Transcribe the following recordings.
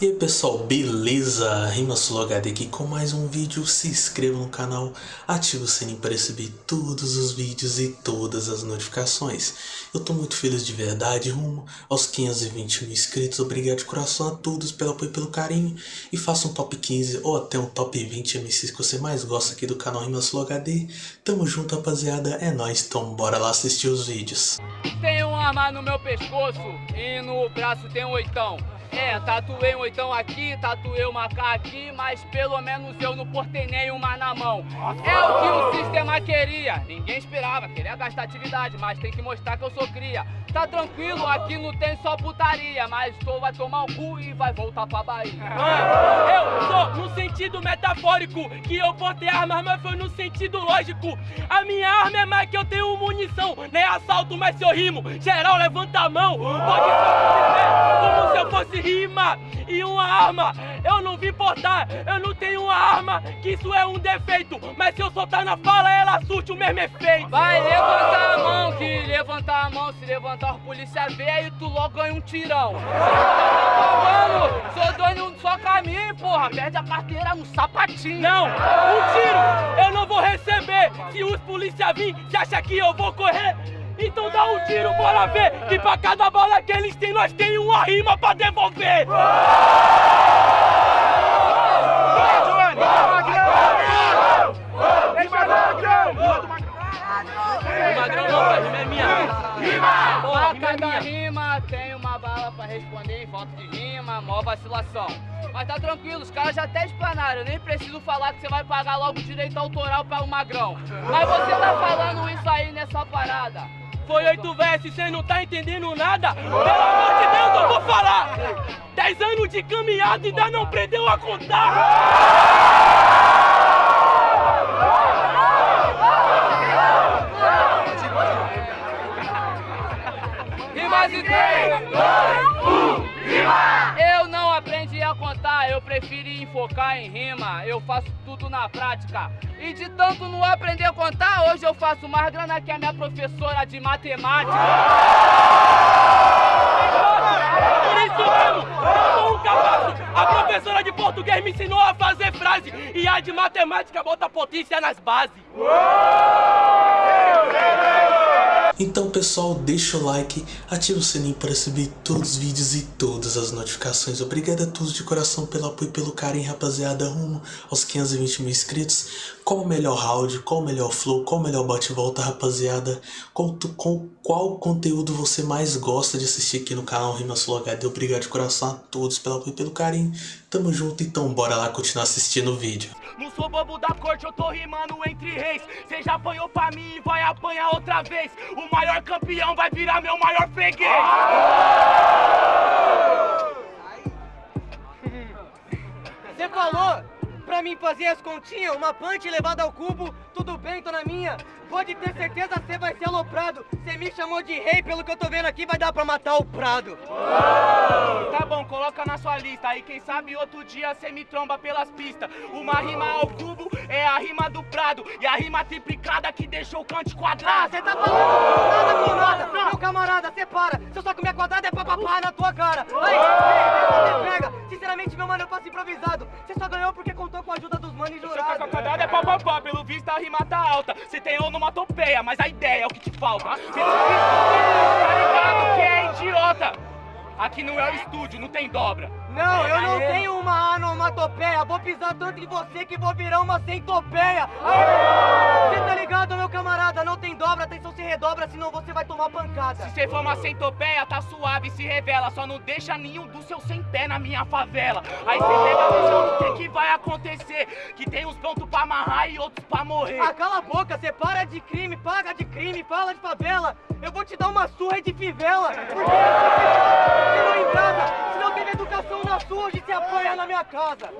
E aí pessoal, beleza? RimaSuloHD aqui com mais um vídeo, se inscreva no canal, ative o sininho para receber todos os vídeos e todas as notificações. Eu tô muito feliz de verdade, rumo aos 520 mil inscritos, obrigado de coração a todos pelo apoio e pelo carinho. E faça um top 15 ou até um top 20 MCs que você mais gosta aqui do canal RimaSuloHD. Tamo junto rapaziada, é nóis, então bora lá assistir os vídeos. Tem um arma no meu pescoço e no braço tem um oitão. É, tatuei um oitão aqui, tatuei uma K aqui, mas pelo menos eu não portei nenhuma na mão. É o que o sistema queria. Ninguém esperava, queria gastar atividade, mas tem que mostrar que eu sou cria. Tá tranquilo, aqui não tem só putaria, mas tu vai tomar o cu e vai voltar pra Bahia. Eu sou no sentido metafórico, que eu portei armas, mas foi no sentido lógico. A minha arma é mais que eu tenho munição, nem assalto, mas se eu rimo, geral levanta a mão. Pode ser como se eu fosse rima e uma arma. Eu não vim portar, eu não tenho uma arma, que isso é um defeito. Mas se eu soltar na fala, ela surte o mesmo efeito. Vai levantar a mão, que levantar a mão, se levantar a polícia vê, aí tu logo ganha um tirão. Mano, sou dono do só caminho, porra, perde a carteira no sapatinho. Não, um tiro eu não vou receber. Se os polícia vir, você acha que eu vou correr? Então dá um tiro, bora ver Que pra cada bala que eles têm, nós tem uma rima pra devolver é! Pra cada rima tem uma bala pra responder em falta de rima, mó vacilação. Mas tá tranquilo, os caras já até explanaram, eu nem preciso falar que você vai pagar logo direito autoral para o Magrão. Mas você tá falando isso aí nessa parada. Foi oito versos, cê não tá entendendo nada? Pelo amor de Deus, eu vou falar! Dez anos de caminhada ainda não aprendeu a contar! Rimas e três, dois, um, rima! Eu não aprendi a contar, eu preferi enfocar em rima. Eu faço tudo na prática. E de tanto não aprender a contar, hoje eu faço mais grana que a minha professora de matemática. Por isso mesmo, eu sou um capaço. A professora de português me ensinou a fazer frase e a de matemática bota potência nas bases. Então pessoal, deixa o like, ativa o sininho para receber todos os vídeos e todas as notificações. Obrigado a todos de coração pelo apoio e pelo carinho, rapaziada, rumo aos 520 mil inscritos. Qual o melhor round, qual o melhor flow, qual o melhor bate-volta, rapaziada. Com, com qual conteúdo você mais gosta de assistir aqui no canal RimaSuloHD. Obrigado de coração a todos pelo apoio e pelo carinho. Tamo junto, então bora lá continuar assistindo o vídeo. Não sou bobo da corte, eu tô rimando entre reis. Cê já apanhou pra mim e vai apanhar outra vez. O maior campeão vai virar meu maior freguês. Você falou pra mim fazer as continhas, uma punch levada ao cubo, tudo bem, tô na minha. Pode ter certeza, você vai ser aloprado. Você me chamou de rei, pelo que eu tô vendo aqui, vai dar pra matar o Prado. Tá bom, coloca na sua lista. Aí quem sabe outro dia cê me tromba pelas pistas. Uma rima ao cubo é a rima do Prado. E a rima triplicada que deixou o cante Ah, quadrado. você tá falando nada com nada. Meu camarada, você para. Se eu só comer quadrada é papapá na tua cara. Aí, quadrado é papapá, pelo visto a rima tá alta. Cê tem onomatopeia, mas a ideia é o que te falta. Cê tá ligado que é idiota. Aqui não é o estúdio, não tem dobra. Não, eu não tenho uma onomatopeia. Vou pisar tanto em você que vou virar uma centopeia. Você tá ligado, meu camarada? Não tem dobra, atenção se redobra, senão você vai tomar pancada. Se cê for uma centopeia, tá suave, se revela. Só não deixa nenhum dos seus sem pé na minha favela. Aí cê pega a visão do que, que vai acontecer. Que tem uns prontos pra amarrar e outros pra morrer. Ah, cala a boca, você para de crime, paga de crime, fala de favela. Eu vou te dar uma surra de fivela. Porque você não em casa, se na sua, hoje você apanha na minha casa.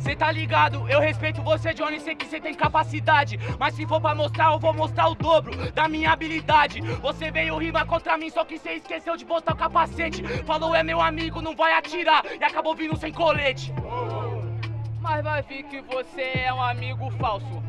Cê tá ligado? Eu respeito você, Johnny, sei que cê tem capacidade. Mas se for pra mostrar, eu vou mostrar o dobro da minha habilidade. Você veio rimar contra mim, só que cê esqueceu de botar o capacete. Falou é meu amigo, não vai atirar. E acabou vindo sem colete. Mas vai vir que você é um amigo falso.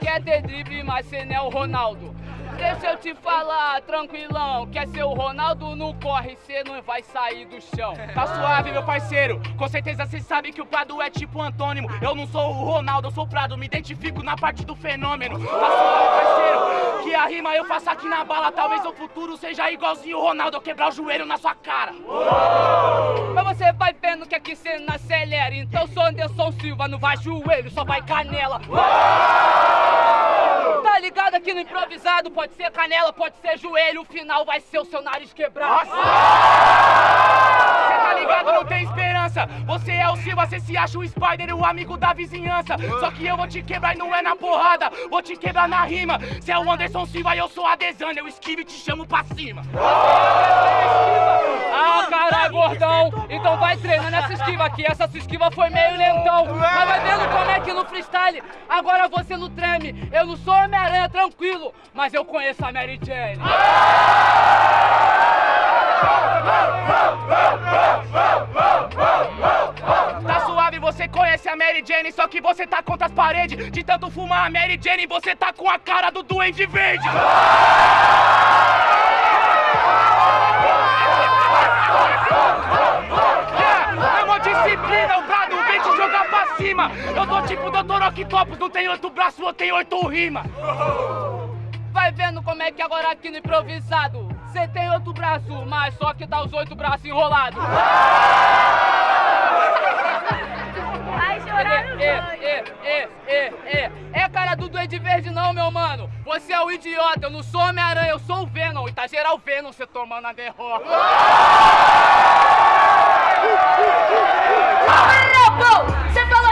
Quer ter drible, mas você não é o Ronaldo. Deixa eu te falar, tranquilão. Quer ser o Ronaldo no corre, cê não vai sair do chão. Tá suave, meu parceiro. Com certeza cê sabe que o Prado é tipo antônimo. Eu não sou o Ronaldo, eu sou o Prado. Me identifico na parte do fenômeno. Tá suave, parceiro. Que a rima eu faço aqui na bala. Talvez no futuro seja igualzinho o Ronaldo. Eu quebrar o joelho na sua cara. Mas você vai vendo que aqui cê não acelera. Então sou Anderson Silva, não vai joelho, só vai canela. Aqui no improvisado? Pode ser canela, pode ser joelho. O final vai ser o seu nariz quebrado. Cê tá ligado, não tem esperança. Você é o Silva, cê se acha o Spider, o amigo da vizinhança. Só que eu vou te quebrar e não é na porrada, vou te quebrar na rima. Cê é o Anderson Silva e eu sou a Desânia, eu esquivo e te chamo pra cima. Ah, caralho, gordão. Então vai treinando essa esquiva aqui. Essa sua esquiva foi meio lentão. Mas vai vendo como é que no freestyle agora você não treme. Eu não sou Homem-Aranha, tranquilo. Mas eu conheço a Mary Jane. Tá suave, você conhece a Mary Jane, só que você tá contra as paredes. De tanto fumar a Mary Jane, você tá com a cara do Duende Verde. Pra cima. Eu tô tipo Dr. Octopus, não tem oito braços, eu tenho oito rimas. Vai vendo como é que agora aqui no improvisado você tem outro braço, mas só que tá os oito braços enrolados. Vai chorar no É, é, é, é, é. É cara do Duende Verde não, meu mano. Você é o idiota, eu não sou Homem-Aranha, eu sou o Venom. E tá geral Venom você tomando a derrota. Você falou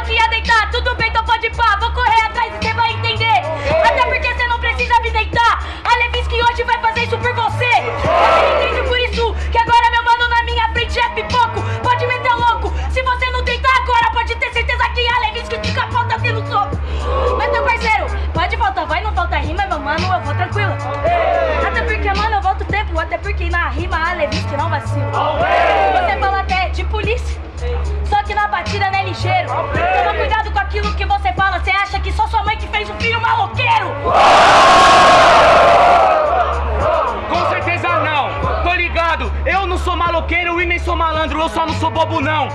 tudo bem, sou malandro, eu só não sou bobo não.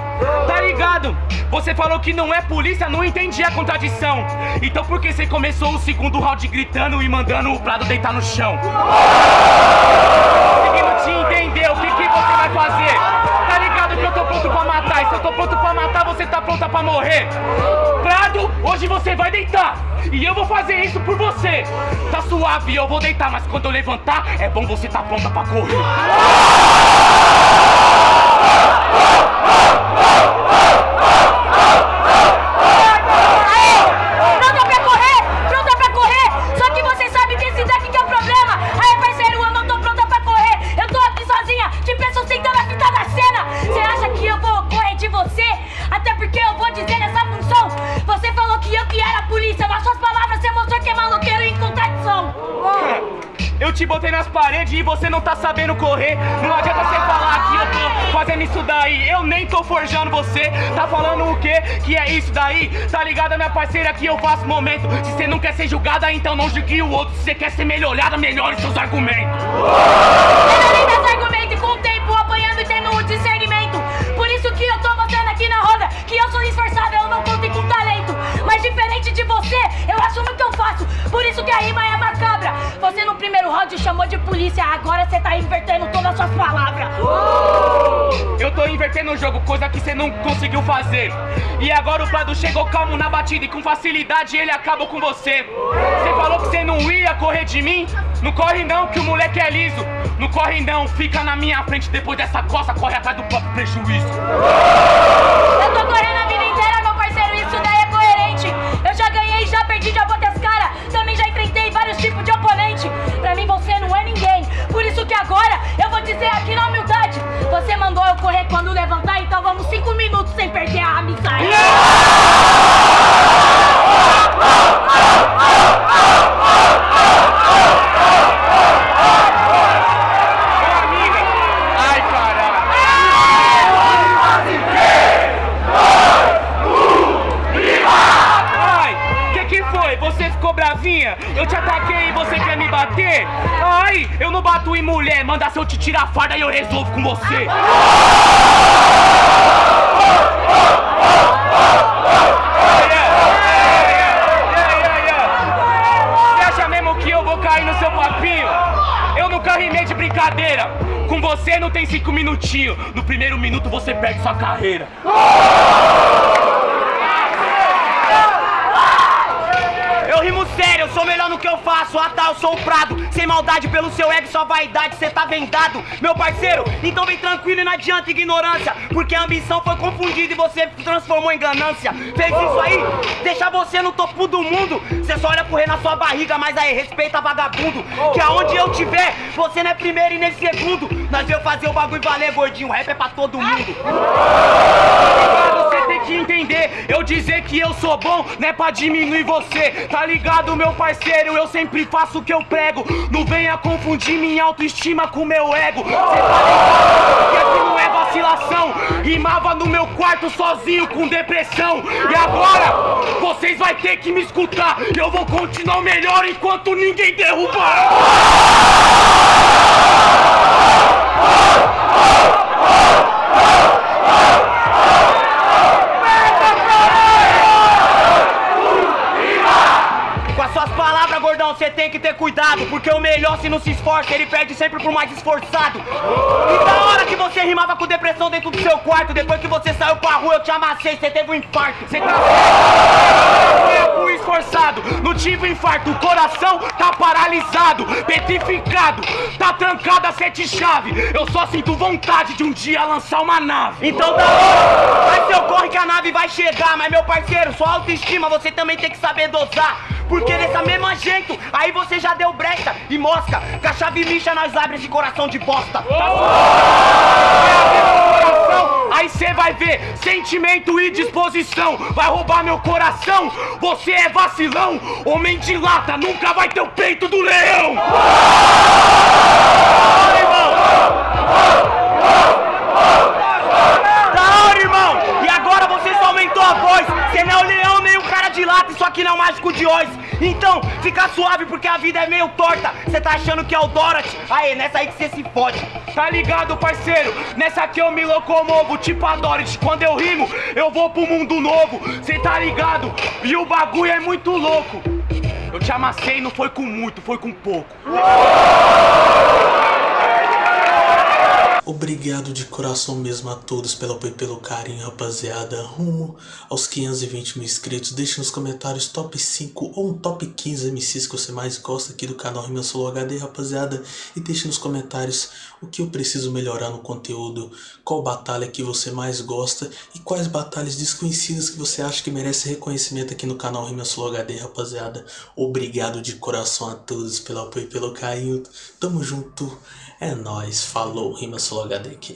Tá ligado? Você falou que não é polícia, não entendi a contradição. Então por que você começou o segundo round gritando e mandando o Prado deitar no chão? Conseguindo te entender, o que, que você vai fazer? Tô pronto pra matar, e se eu tô pronto pra matar, você tá pronta pra morrer. Prado, hoje você vai deitar. E eu vou fazer isso por você. Tá suave, eu vou deitar, mas quando eu levantar, é bom você tá pronta pra correr. Te botei nas paredes e você não tá sabendo correr. Não adianta você falar que eu tô fazendo isso daí. Eu nem tô forjando você. Tá falando o quê? Que é isso daí? Tá ligada, minha parceira, que eu faço momento. Se você não quer ser julgada, então não julgue o outro. Se você quer ser melhorada, melhore seus argumentos. Polícia, agora você tá invertendo todas as suas palavras. Eu tô invertendo o jogo, coisa que você não conseguiu fazer. E agora o Prado chegou calmo na batida e com facilidade ele acabou com você. Você falou que você não ia correr de mim? Não corre não, que o moleque é liso. Não corre não, fica na minha frente depois dessa costa, corre atrás do próprio prejuízo. Agora eu vou dizer aqui na humildade. Você mandou eu correr quando mandar se eu te tirar a farda e eu resolvo com você. Você acha mesmo que eu vou cair no seu papinho? Eu nunca rimei de brincadeira. Com você não tem cinco minutinhos. No primeiro minuto você perde sua carreira. Eu rimo no que eu faço. Ah tá, eu sou o Prado. Sem maldade pelo seu ego, sua vaidade, cê tá vendado. Meu parceiro, então vem tranquilo e não adianta ignorância. Porque a ambição foi confundida e você transformou em ganância. Fez isso aí, deixa você no topo do mundo. Cê só olha correr na sua barriga, mas aí respeita vagabundo. Que aonde eu tiver, você não é primeiro e nem segundo. Nós veio fazer o bagulho valer, gordinho. Rap é pra todo mundo. Que entender, eu dizer que eu sou bom não é pra diminuir você, tá ligado, meu parceiro? Eu sempre faço o que eu prego, não venha confundir minha autoestima com meu ego. Cê tá ligado que aqui não é vacilação, rimava no meu quarto sozinho com depressão. E agora, vocês vai ter que me escutar, eu vou continuar melhor enquanto ninguém derrubar. Melhor, se não se esforça, ele perde sempre pro mais esforçado. E da hora que você rimava com depressão dentro do seu quarto, depois que você saiu pra rua, eu te amassei, você teve um infarto. Você tá. Tempo esforçado, não tive infarto, o coração tá paralisado, petrificado, tá trancado a sete chave. Eu só sinto vontade de um dia lançar uma nave. Então da hora, vai seu corre que a nave vai chegar. Mas meu parceiro, sua autoestima você também tem que saber dosar. Porque dessa mesma jeito, aí você já deu brecha e mosca. Com a chave lixa nós abre esse coração de bosta. Coração, Aí cê vai ver sentimento e disposição. Vai roubar meu coração? Você é vacilão. Homem de lata nunca vai ter o peito do leão hora, irmão! E agora você só aumentou a voz! Você não é o leão nem o lata, isso aqui não é mágico de Oz! Então, fica suave porque a vida é meio torta! Você tá achando que é o Dorothy? Aê, nessa aí que você se fode! Tá ligado, parceiro? Nessa aqui eu me locomovo, tipo a Dorothy! Quando eu rimo, eu vou pro mundo novo! Cê tá ligado? E o bagulho é muito louco! Eu te amassei, não foi com muito, foi com pouco! Obrigado de coração mesmo a todos pelo apoio e pelo carinho, rapaziada. Rumo aos 520 mil inscritos. Deixe nos comentários top 5 ou um top 15 MCs que você mais gosta aqui do canal Rima Solo HD, rapaziada. E deixe nos comentários o que eu preciso melhorar no conteúdo, qual batalha que você mais gosta e quais batalhas desconhecidas que você acha que merece reconhecimento aqui no canal Rima Solo HD, rapaziada. Obrigado de coração a todos pelo apoio e pelo carinho. Tamo junto. É nóis. Falou, Rima Solo HD aqui.